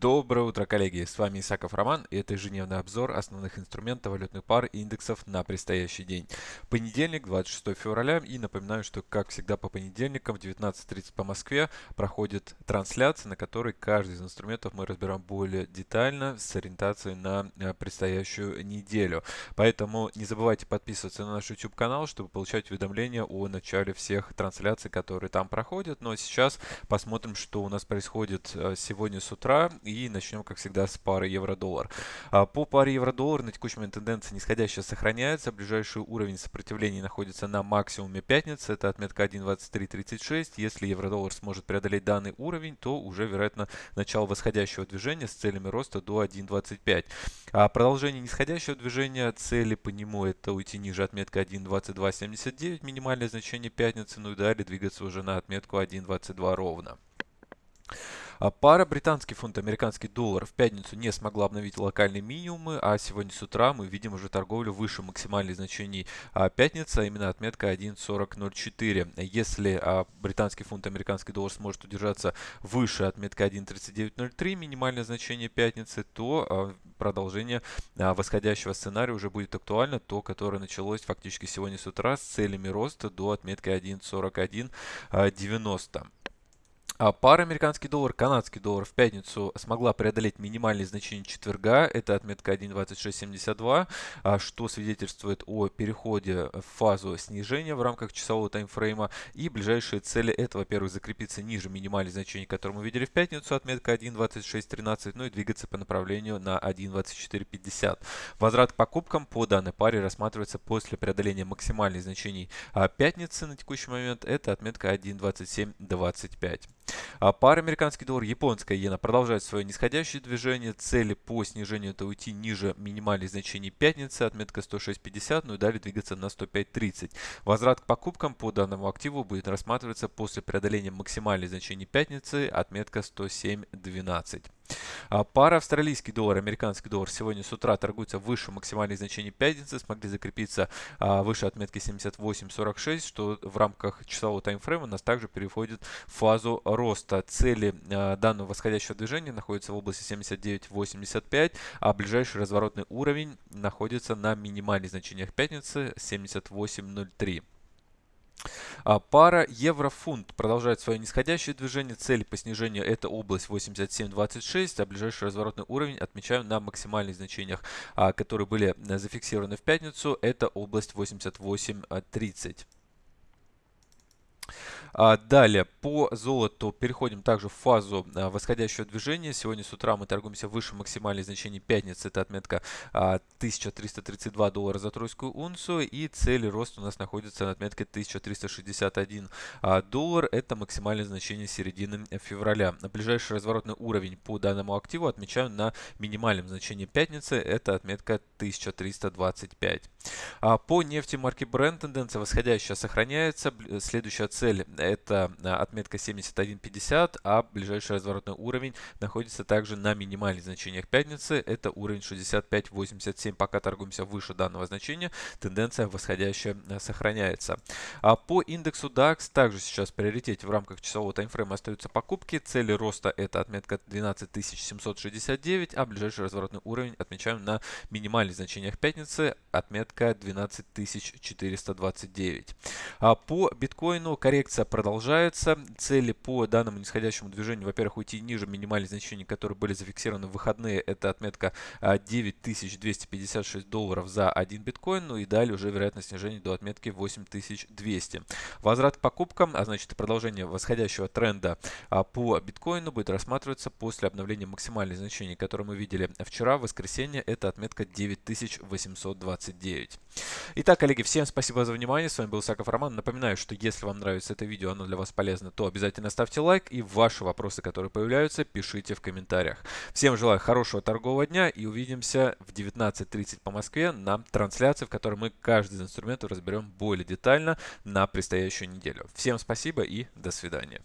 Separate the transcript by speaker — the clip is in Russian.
Speaker 1: Доброе утро, коллеги! С вами Исаков Роман, и это ежедневный обзор основных инструментов валютных пар и индексов на предстоящий день. Понедельник, 26 февраля, и напоминаю, что, как всегда, по понедельникам в 19.30 по Москве проходит трансляция, на которой каждый из инструментов мы разбираем более детально с ориентацией на э, предстоящую неделю. Поэтому не забывайте подписываться на наш YouTube-канал, чтобы получать уведомления о начале всех трансляций, которые там проходят. Но сейчас посмотрим, что у нас происходит э, сегодня с утра и начнем, как всегда, с пары евро-доллар. А, по паре евро-доллар на текущий момент тенденция нисходящая сохраняется. Ближайший уровень сопротивления находится на максимуме пятницы. Это отметка 1.2336. Если евро-доллар сможет преодолеть данный уровень, то уже, вероятно, начало восходящего движения с целями роста до 1.25. А продолжение нисходящего движения, цели по нему это уйти ниже отметка 1.2279, минимальное значение пятницы, ну и далее двигаться уже на отметку 1.22 ровно. А пара британский фунт, американский доллар в пятницу не смогла обновить локальные минимумы, а сегодня с утра мы видим уже торговлю выше максимальных значений а пятницы, а именно отметка 1.4004. Если а, британский фунт, американский доллар сможет удержаться выше отметки 1.3903, минимальное значение пятницы, то продолжение восходящего сценария уже будет актуально, то, которое началось фактически сегодня с утра с целями роста до отметки 1.4190. А пара американский доллар, канадский доллар в пятницу смогла преодолеть минимальные значения четверга. Это отметка 1.2672, а, что свидетельствует о переходе в фазу снижения в рамках часового таймфрейма. И ближайшие цели это, во-первых, закрепиться ниже минимальных значений, которые мы видели в пятницу, отметка 1.2613, ну и двигаться по направлению на 1.2450. Возврат к покупкам по данной паре рассматривается после преодоления максимальных значений а, пятницы на текущий момент. Это отметка 1.2725. А пара американский доллар, японская иена продолжает свое нисходящее движение. Цели по снижению это уйти ниже минимальных значений пятницы, отметка 106.50, ну и далее двигаться на 105.30. Возврат к покупкам по данному активу будет рассматриваться после преодоления максимальных значений пятницы, отметка 107.12. А пара австралийский доллар, американский доллар сегодня с утра торгуется выше максимальных значений пятницы, смогли закрепиться а, выше отметки 78.46, что в рамках часового таймфрейма нас также переходит в фазу роста. Цели а, данного восходящего движения находятся в области 79.85, а ближайший разворотный уровень находится на минимальных значениях пятницы 78.03. А, пара евро-фунт продолжает свое нисходящее движение. Цель по снижению это область 87.26, а ближайший разворотный уровень отмечаю на максимальных значениях, а, которые были зафиксированы в пятницу. Это область 88.30. А, далее, по золоту переходим также в фазу а, восходящего движения. Сегодня с утра мы торгуемся выше максимальных значений пятницы. Это отметка 1332 а, доллара за тройскую унцию. И цель роста у нас находится на отметке 1361 доллар. Это максимальное значение середины февраля. Ближайший разворотный уровень по данному активу отмечаю на минимальном значении пятницы. Это отметка 1325. По нефти марки Brent тенденция восходящая сохраняется. Следующая цель это а, отметка 71.50, а ближайший разворотный уровень находится также на минимальных значениях пятницы, это уровень 65.87. Пока торгуемся выше данного значения, тенденция восходящая а, сохраняется. А по индексу DAX также сейчас в приоритете в рамках часового таймфрейма остаются покупки. Цели роста это отметка 12769, а ближайший разворотный уровень отмечаем на минимальных значениях пятницы, отметка 12429. А по биткоину коррекция продолжается. Цели по данному нисходящему движению, во-первых, уйти ниже минимальных значений, которые были зафиксированы в выходные. Это отметка 9256 а, долларов за один биткоин. Ну и далее уже вероятность снижения до отметки 8200. Возврат к покупкам, а значит продолжение восходящего тренда а, по биткоину будет рассматриваться после обновления максимальных значений, которые мы видели вчера, в воскресенье. Это отметка 9829. Итак, коллеги, всем спасибо за внимание. С вами был Саков Роман. Напоминаю, что если вам нравится это видео, оно для вас полезно, то обязательно ставьте лайк и ваши вопросы, которые появляются, пишите в комментариях. Всем желаю хорошего торгового дня и увидимся в 19.30 по Москве на трансляции, в которой мы каждый из инструментов разберем более детально на предстоящую неделю. Всем спасибо и до свидания.